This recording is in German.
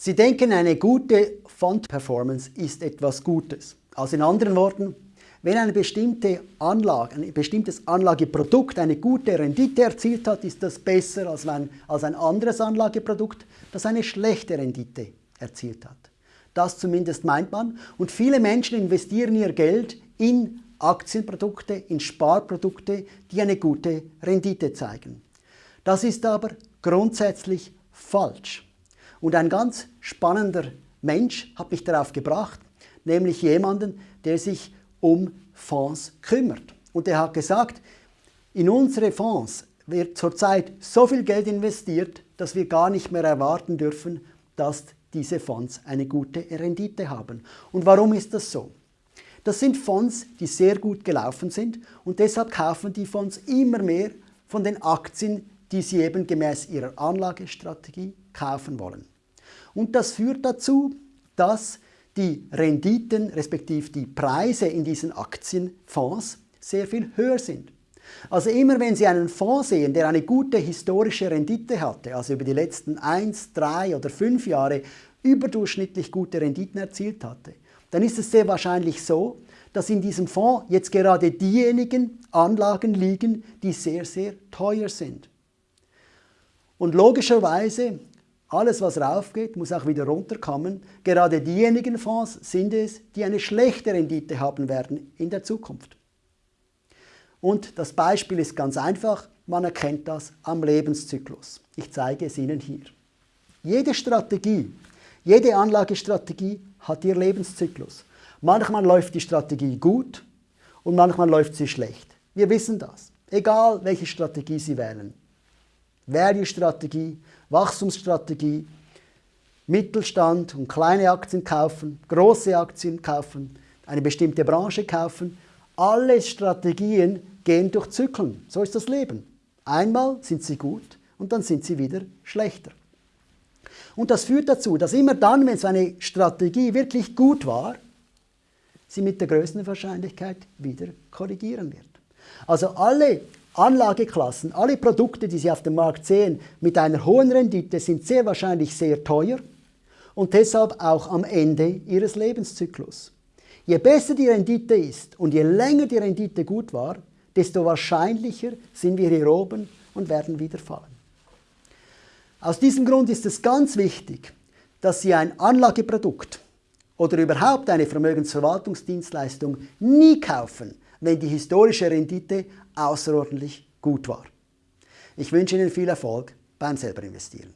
Sie denken, eine gute Fund-Performance ist etwas Gutes. Also in anderen Worten, wenn eine bestimmte Anlage, ein bestimmtes Anlageprodukt eine gute Rendite erzielt hat, ist das besser als ein, als ein anderes Anlageprodukt, das eine schlechte Rendite erzielt hat. Das zumindest meint man. Und viele Menschen investieren ihr Geld in Aktienprodukte, in Sparprodukte, die eine gute Rendite zeigen. Das ist aber grundsätzlich falsch. Und ein ganz spannender Mensch hat mich darauf gebracht, nämlich jemanden, der sich um Fonds kümmert. Und er hat gesagt, in unsere Fonds wird zurzeit so viel Geld investiert, dass wir gar nicht mehr erwarten dürfen, dass diese Fonds eine gute Rendite haben. Und warum ist das so? Das sind Fonds, die sehr gut gelaufen sind und deshalb kaufen die Fonds immer mehr von den Aktien, die sie eben gemäß ihrer Anlagestrategie kaufen wollen. Und das führt dazu, dass die Renditen respektive die Preise in diesen Aktienfonds sehr viel höher sind. Also immer wenn Sie einen Fonds sehen, der eine gute historische Rendite hatte, also über die letzten 1, 3 oder 5 Jahre überdurchschnittlich gute Renditen erzielt hatte, dann ist es sehr wahrscheinlich so, dass in diesem Fonds jetzt gerade diejenigen Anlagen liegen, die sehr, sehr teuer sind. Und logischerweise alles, was raufgeht, muss auch wieder runterkommen. Gerade diejenigen Fonds sind es, die eine schlechte Rendite haben werden in der Zukunft. Und das Beispiel ist ganz einfach, man erkennt das am Lebenszyklus. Ich zeige es Ihnen hier. Jede Strategie, jede Anlagestrategie hat ihr Lebenszyklus. Manchmal läuft die Strategie gut und manchmal läuft sie schlecht. Wir wissen das, egal welche Strategie Sie wählen. Value-Strategie, Wachstumsstrategie, Mittelstand und kleine Aktien kaufen, große Aktien kaufen, eine bestimmte Branche kaufen. Alle Strategien gehen durch Zyklen. So ist das Leben. Einmal sind sie gut und dann sind sie wieder schlechter. Und das führt dazu, dass immer dann, wenn so eine Strategie wirklich gut war, sie mit der größten Wahrscheinlichkeit wieder korrigieren wird. Also alle Anlageklassen, alle Produkte, die Sie auf dem Markt sehen, mit einer hohen Rendite sind sehr wahrscheinlich sehr teuer und deshalb auch am Ende ihres Lebenszyklus. Je besser die Rendite ist und je länger die Rendite gut war, desto wahrscheinlicher sind wir hier oben und werden wieder fallen. Aus diesem Grund ist es ganz wichtig, dass Sie ein Anlageprodukt oder überhaupt eine Vermögensverwaltungsdienstleistung nie kaufen, wenn die historische Rendite außerordentlich gut war. Ich wünsche Ihnen viel Erfolg beim selber investieren.